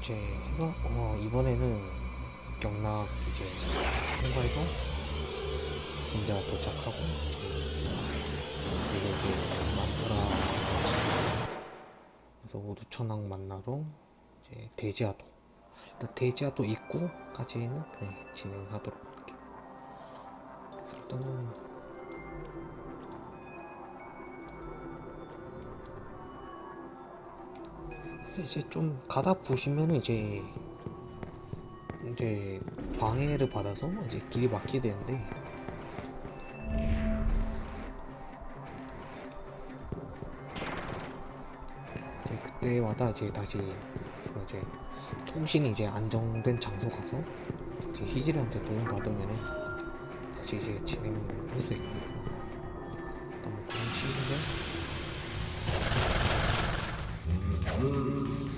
이제 해서? 어, 이번에는 경락 이제 통과해서 진짜 도착하고 이제 이렇게 많더라 그래서 오두천왕 만나러 이제 대지하도. 일단 대지하도 입구까지는 네, 진행하도록 할게요 그래서 이제 좀 가다 보시면은 이제 이제 방해를 받아서 이제 길이 막히게 되는데. 이제 그때마다 이제 다시 이제 통신이 이제 안정된 장소 가서 이제 희질한테 도움 받으면은 다시 이제 진행을 할수 있고. 일단 뭐 그런 식인데 Mm-hmm.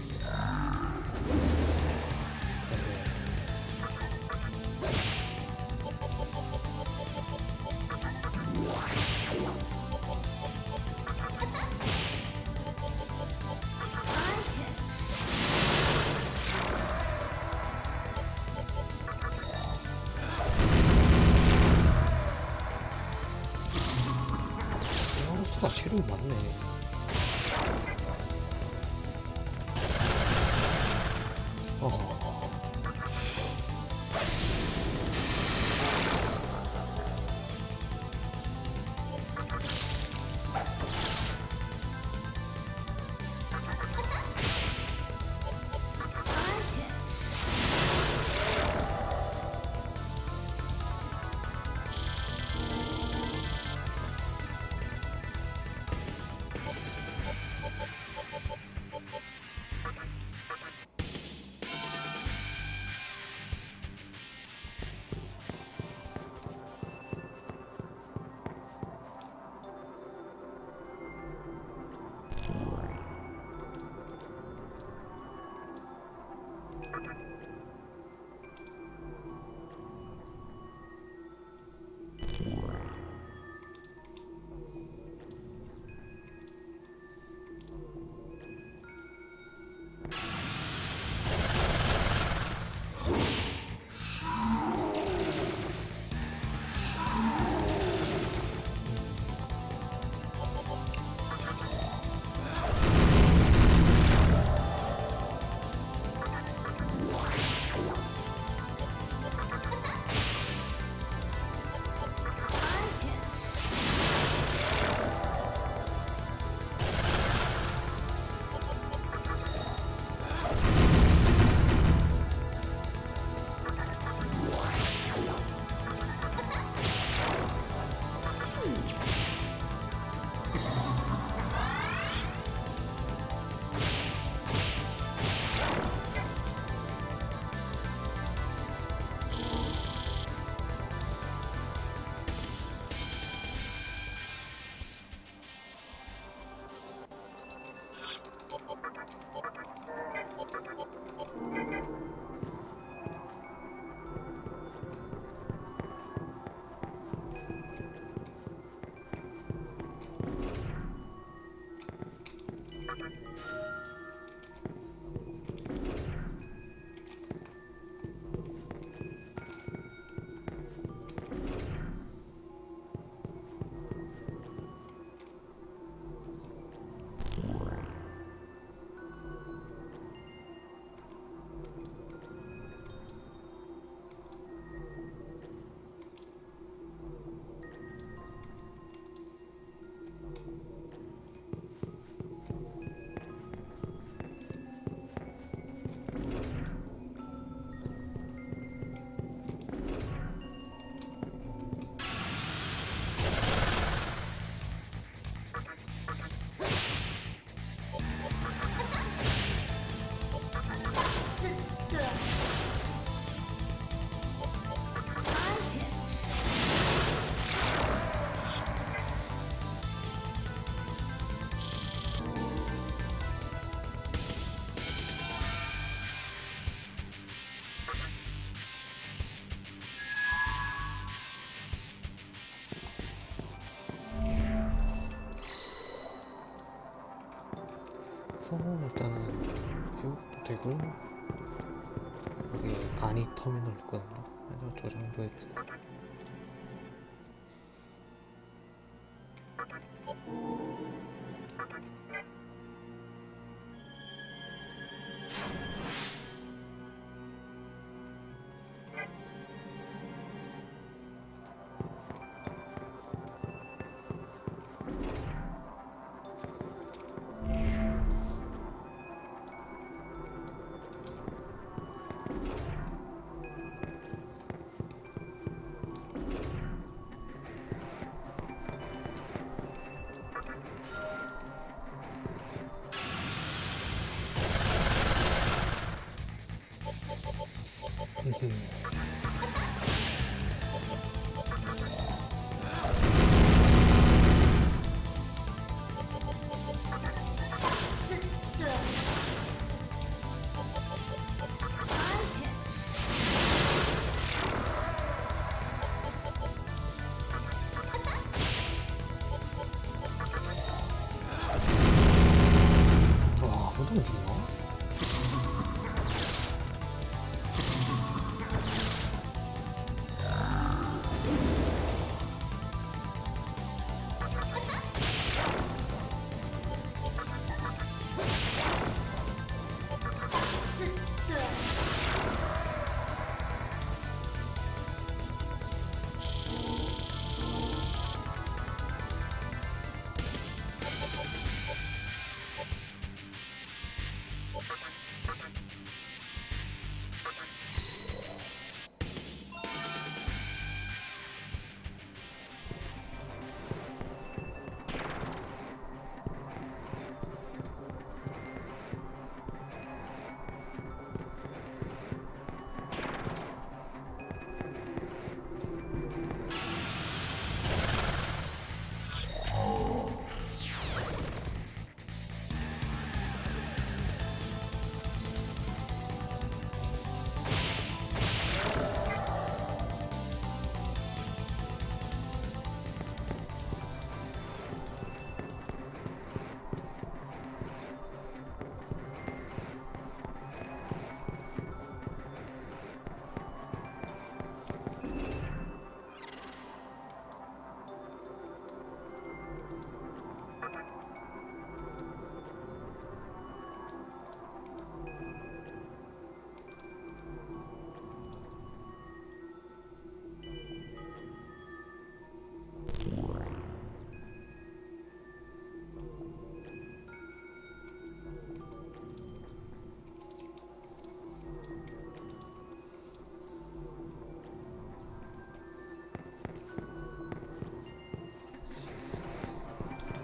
그래서 일단은 회복도 되고 여기 간이 터미널 있거든요. 그래서 저 정도에 와,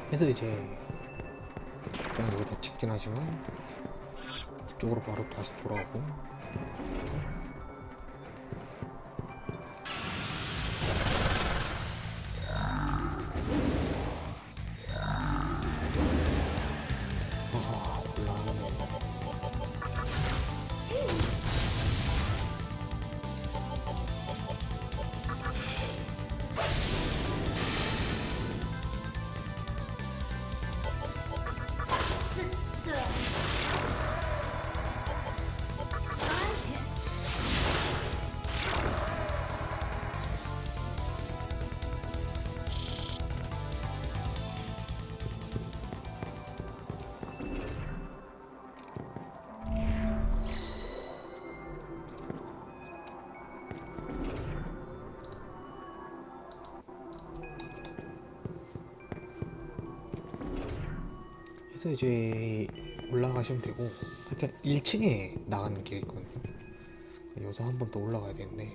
그래서 이제 그냥 여기다 직진하시면 이쪽으로 바로 다시 돌아오고 그래서 이제 올라가시면 되고 일단 1층에 나가는 길이 있거든요. 여기서 한 번 더 올라가야 되는데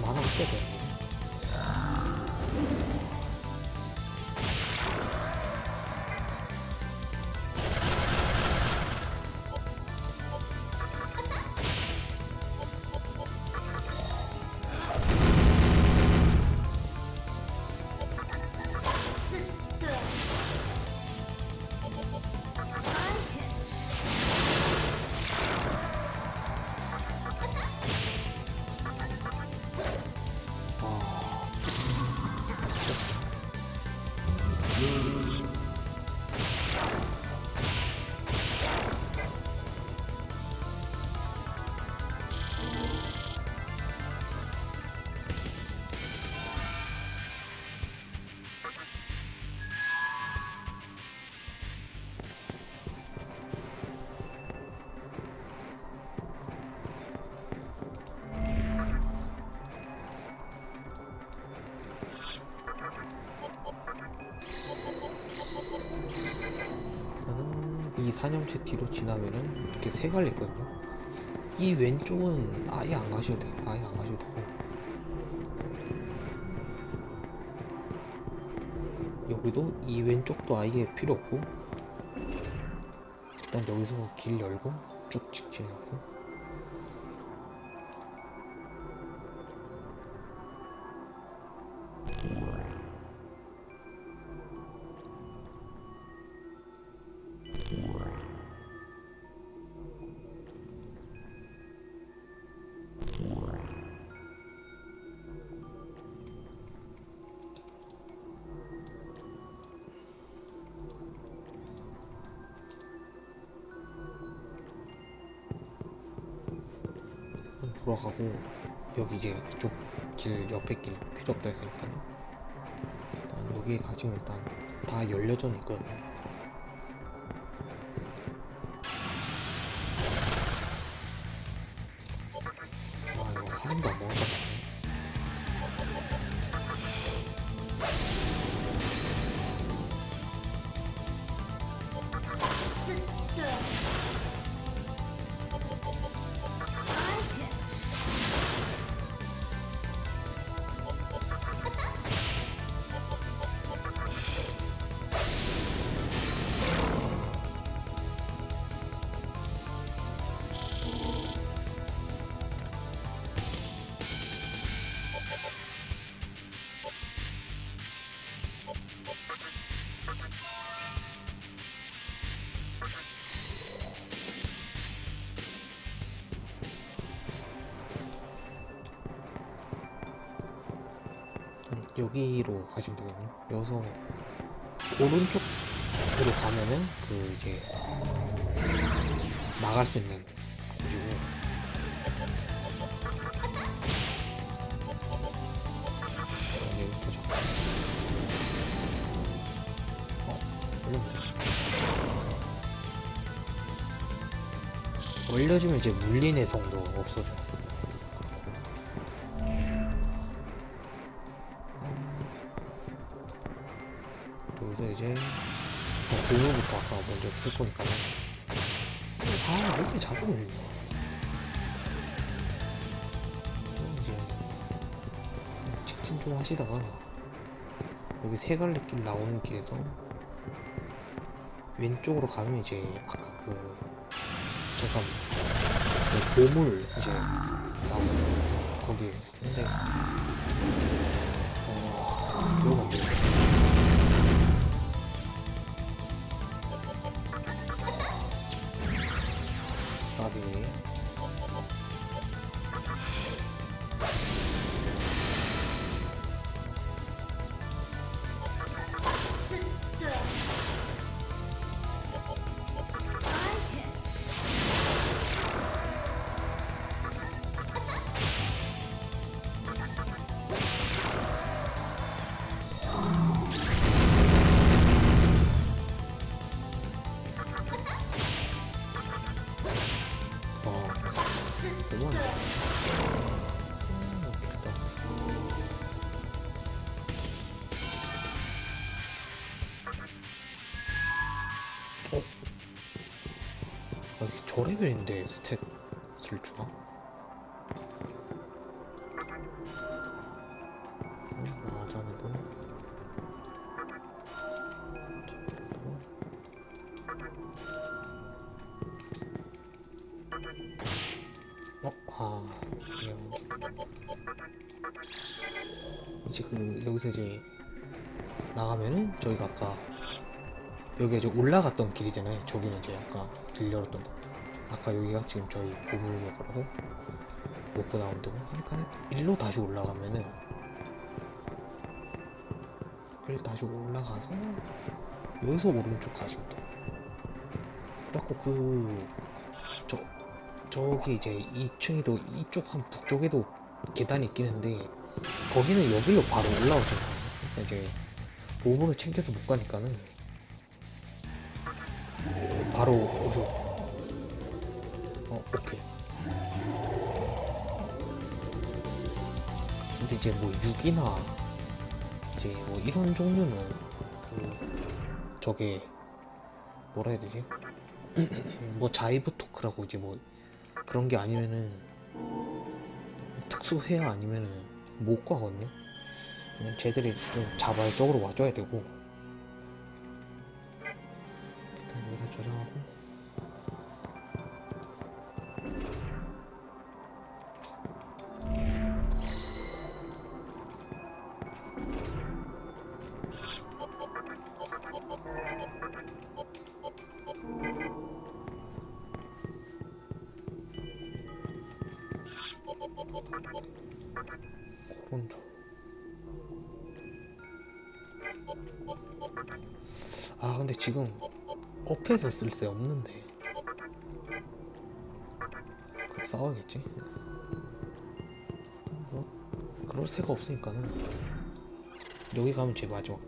만화 꽤 돼. 사념체 뒤로 지나면은 이렇게 세 갈리 있거든요. 이 왼쪽은 아예 안 가셔도 돼요. 아예 안 가셔도 되고. 여기도 이 왼쪽도 아예 필요 없고 일단 여기서 길 열고 쭉 직진하고 여기 가지면 일단 다 열려져 있거든요 여기로 가시면 되거든요. 여기서 오른쪽으로 가면은 그 이제 나갈 수 있는 곳이고 어. 올려주면 이제 물린 해성도 없어져. 여 공유부터 아까 먼저 풀 거니까요. 아, 왜 이렇게 자주 올리냐. 이제 직진 좀 하시다가 여기 세 갈래 길 나오는 길에서 왼쪽으로 가면 이제 아까 그 잠깐 그 보물 이제 나오는 거기 근데 까비 레벨인데 스탯을 주나? 어? 아, 그, 여기가 아까 여기 이제 올라갔던 길이잖아요. 저기는 이제 아까 길 열었던 거. 아까 여기가 지금 저희 보물 먹으라고 먹고 나온 데고 그러니까 일로 다시 올라가면은 그래서 다시 올라가서 여기서 오른쪽 가시면 돼요. 그래갖고 그 저 저기 이제 2층에도 이쪽 한 북쪽에도 계단이 있긴 한데 거기는 여기로 바로 올라오잖아요. 그러니까 이제 보물을 챙겨서 못 가니까는 바로 오케이 근데 이제 뭐 6이나 이제 뭐 이런 종류는 그 저게 뭐라 해야 되지? 뭐 자이브 토크라고 이제 뭐 그런 게 아니면은 특수해야 아니면은 못 가거든요. 그냥 쟤들이 좀 자발적으로 와줘야 되고 지금 업해서 쓸 새 없는데. 그 싸워야겠지? 뭐 그럴 새가 없으니까는. 여기 가면 제 마지막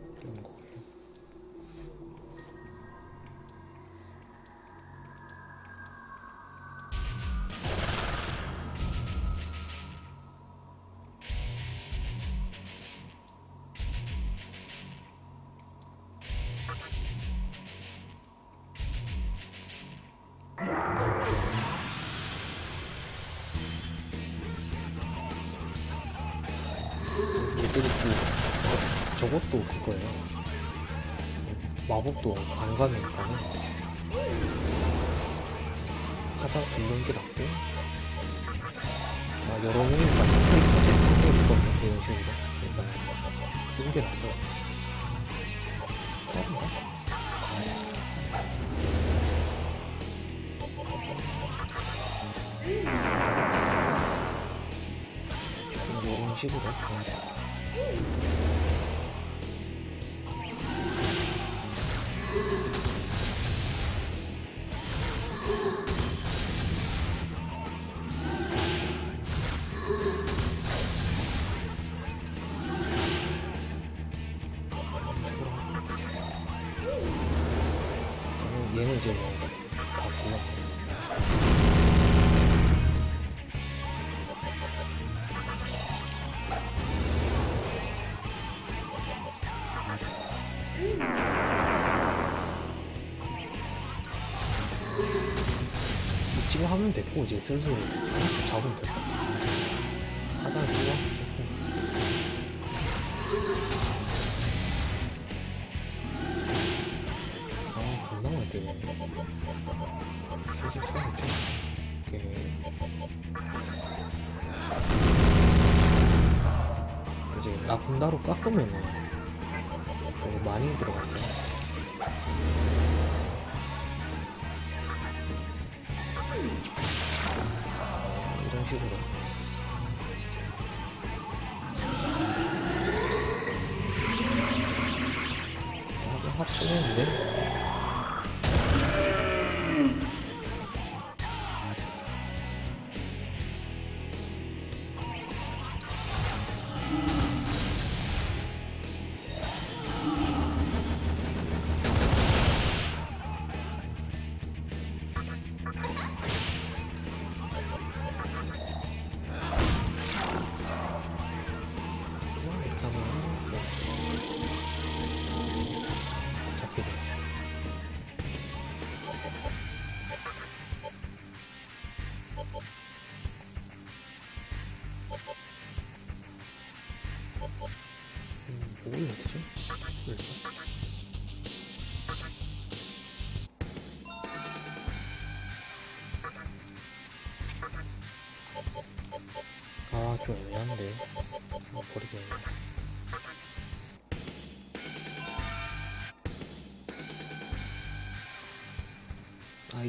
저것도 그거예요. 마법도 안 가니까는 가장 굴는 게 낫고 아, 여러 스테이크 있거든요 이런 식으로. 일단 쓰는 게 낫죠. 다른가? 이런 식으로 하면 됐고 이제 슬슬 잡으면 같아. 하단 좋아. 아, 존나 많이 되네. 슬슬 쳐야겠지. 오케이. 이제 나군다로 깎으면은 많이 들어가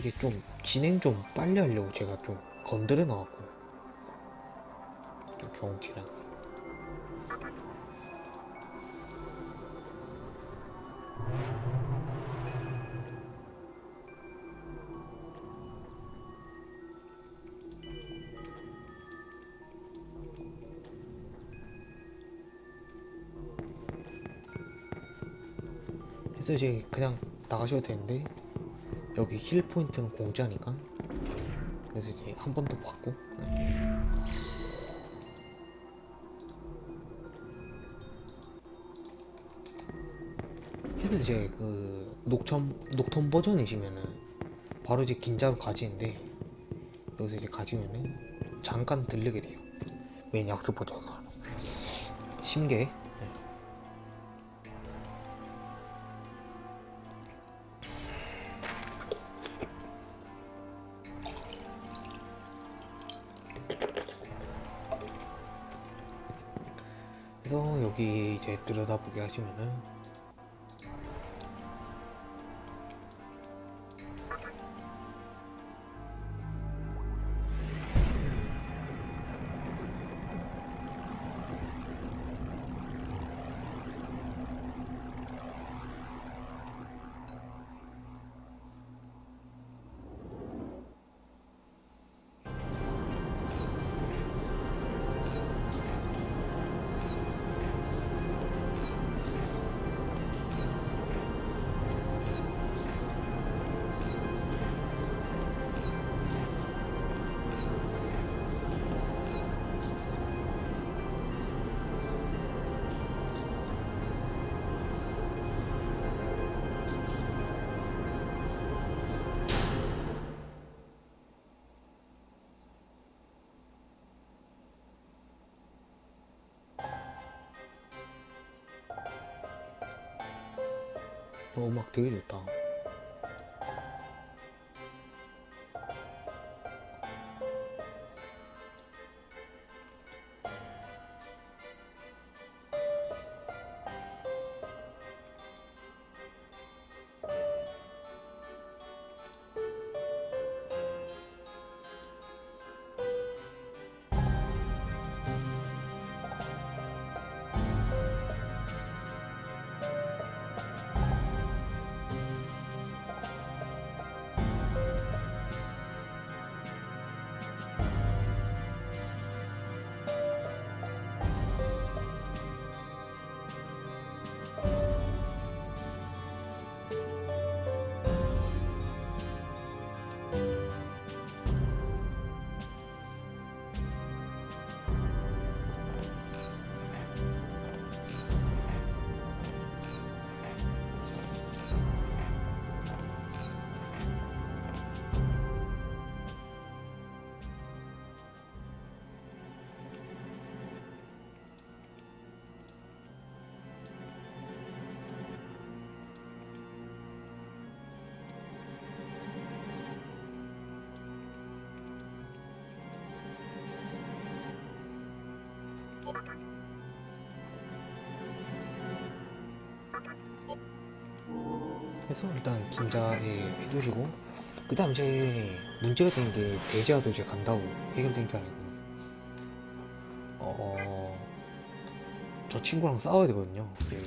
이게 좀 진행 좀 빨리 하려고 제가 좀 건드려 놔갖고 좀 경험치랑 그래서 이제 그냥 나가셔도 되는데 여기 heal 포인트는 공짜니까. 그래서 이제 한 번 더 받고. 그래서 이제 그 녹턴 녹턴 버전이시면은 바로 이제 긴자로 가지는데 여기서 이제 가지면은 잠깐 들르게 돼요. 메인 약수 버전으로 심계 여기 이제 들 어, 음악 되게 좋다. 해서 일단 긴자에 해주시고 그 다음 이제 문제가 된 게 대지하도 이제 간다고 해결된 게 아니고 어... 저 친구랑 싸워야 되거든요 이제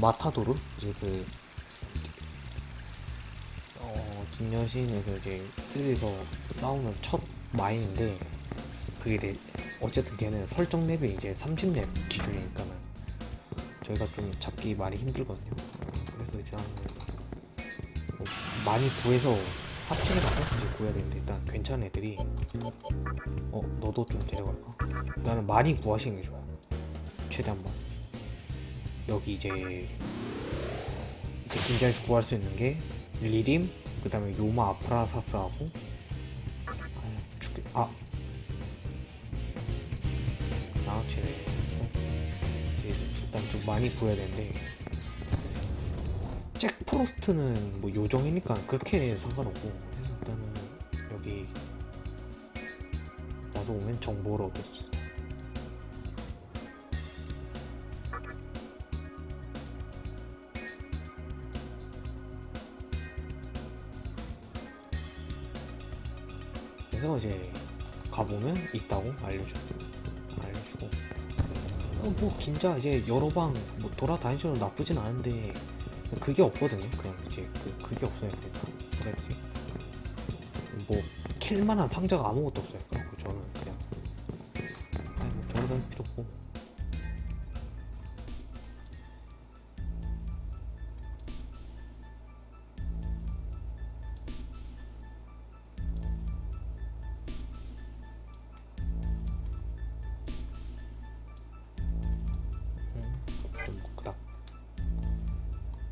마타도르 이제 그 어... 김여신에서 이제 쓰리에서 싸우는 첫 마인인데 그게 내 어쨌든 걔는 설정 맵이 이제 30렙 기준이니까는 저희가 좀 잡기 많이 힘들거든요. 많이 구해서 합치게 가서 이제 구해야 되는데 일단 괜찮은 애들이 어 너도 좀 데려갈까? 나는 많이 구하시는 게 좋아요. 최대한 뭐 여기 이제 이제 긴장에서 구할 수 있는 게 리림 그 다음에 요마 아프라사스하고 아 죽겠 아 양아치네 이제 일단 좀 많이 구해야 되는데 잭 프로스트는 뭐 요정이니까 그렇게 상관없고 일단은 여기 받아서 오면 정보를 얻었어. 그래서 이제 가보면 있다고 알려줘. 알려주고. 어, 뭐 진짜 이제 여러 방 뭐 돌아다니셔도 나쁘진 않은데 그게 없거든요. 그냥 이제 그 그게 없어요. 그러니까 뭐라 해야 되지? 뭐 캘만한 상자가 아무것도 없어요.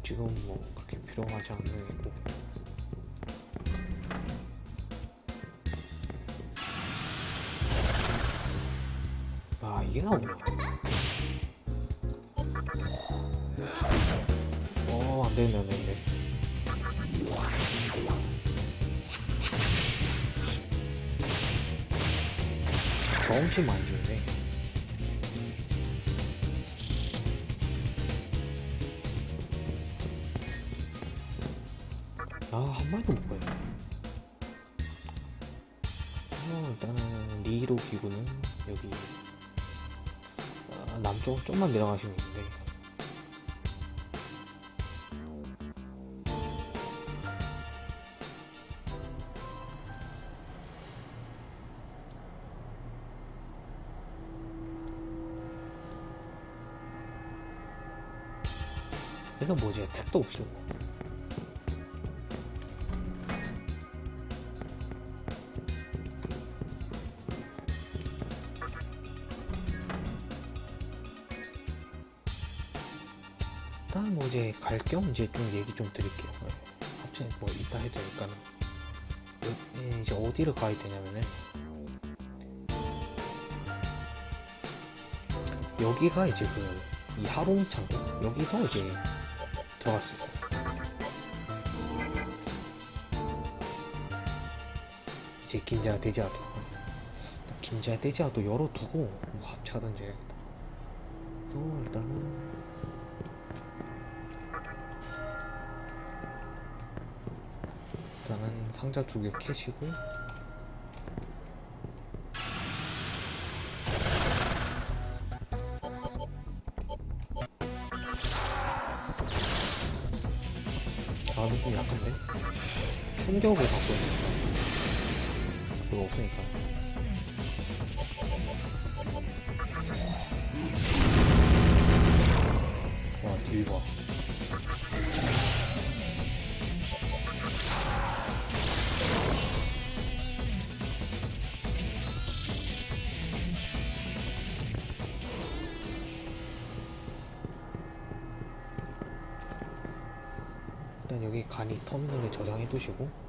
지금 뭐 그렇게 필요하지 않는 거고 아 이게 나오네. 어 안되네 안되네. 경험치 많이 주네 아 한 마리도 못 봐요 어, 일단은 리로 기구는 여기 아, 남쪽 좀만 내려가시면 있는데. 그래서 뭐지? 택도 없이 갈 겸 이제 좀 얘기 좀 드릴게요. 네. 갑자기 뭐 이따 해도 여- 예, 이제 어디를 가야 되냐면은 여기가 이제 그 이 하롱 창고 여기서 이제 들어갈 수 있어요. 이제 긴자 대지하도 긴자 대지하도 열어두고 뭐 합체하든지 해야겠다. 그래서 일단은 상자 두 개 캐시고. 아 이거 좀 약한데? 충격을 갖고 있으니까 그거 없으니까. 와 뒤에 봐 해 두시고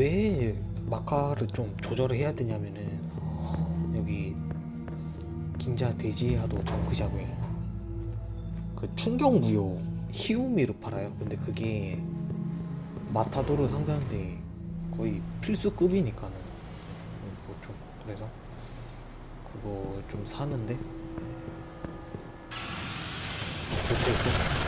왜 마카를 좀 조절을 해야 되냐면은 여기 긴자 대지하도 정크샵에 그 충격무효 히우미를 팔아요. 근데 그게 마타도를 상대하는데 거의 필수급이니까는 뭐좀 그래서 그거 좀 사는데 그때 또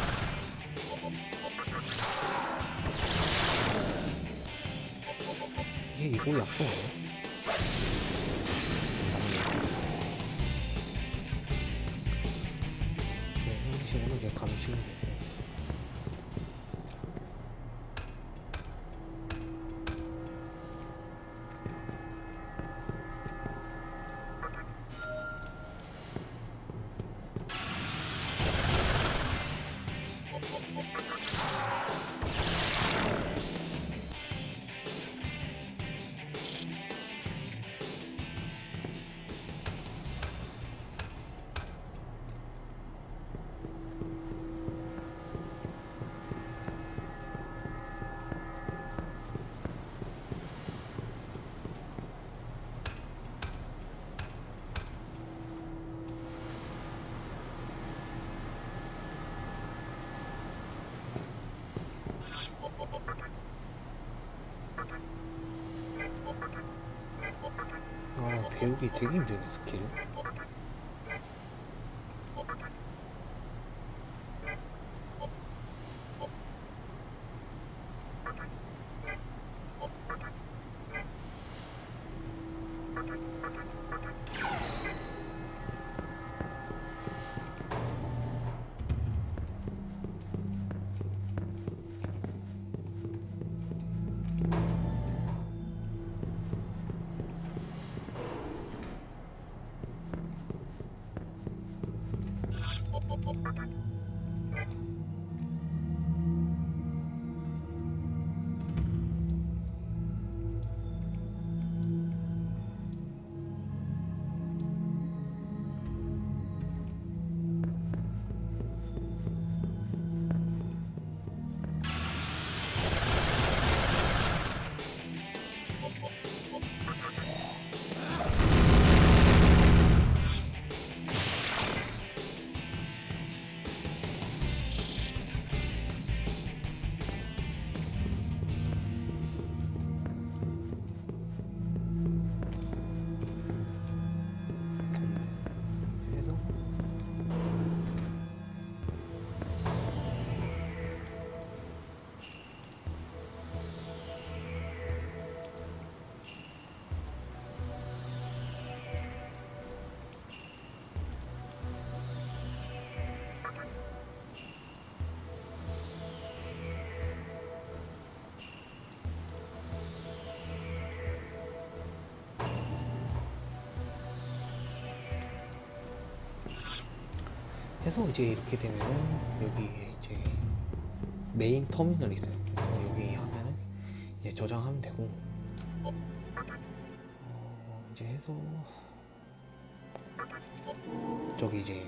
이 배우기 되게 힘드네 스킬 해서 이제 이렇게 되면은 여기 이제 메인 터미널이 있어요. 그래서 여기 하면은 이제 저장하면 되고 어, 이제 해서 저기 이제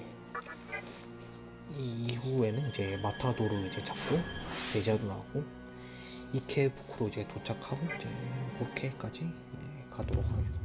이 이후에는 이제 마타도를 이제 잡고 제자도 나오고 이케부크로 이제 도착하고 이제 그렇게까지 예, 가도록 하겠습니다.